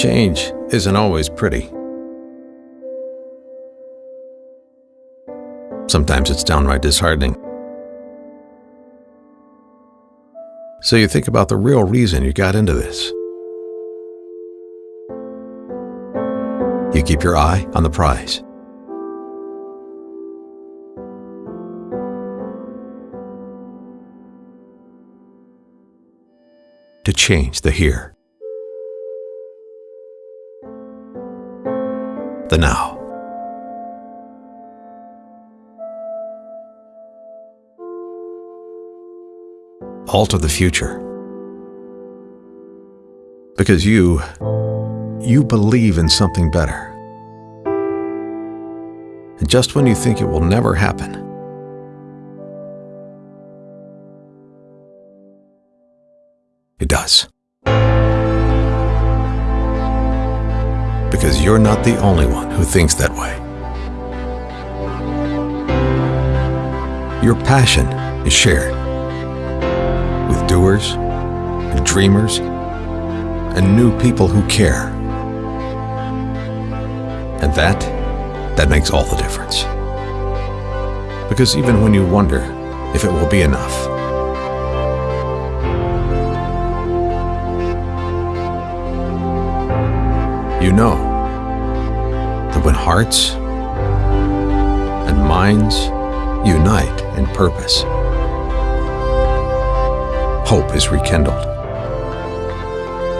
Change isn't always pretty. Sometimes it's downright disheartening. So you think about the real reason you got into this. You keep your eye on the prize. To change the here. The now. alter the future. Because you, you believe in something better. And just when you think it will never happen, it does. Because you're not the only one who thinks that way. Your passion is shared with doers dreamers and new people who care. And that, that makes all the difference. Because even when you wonder if it will be enough, you know that when hearts and minds unite in purpose, hope is rekindled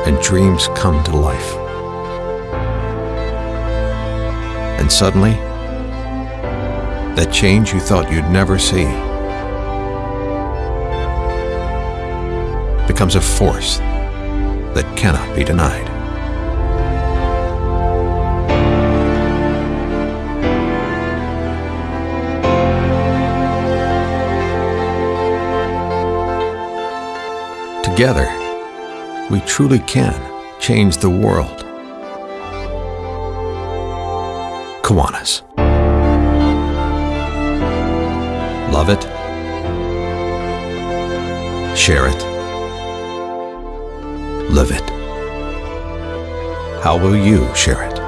and dreams come to life. And suddenly, that change you thought you'd never see becomes a force that cannot be denied. Together, we truly can change the world. Kiwanis. Love it. Share it. Live it. How will you share it?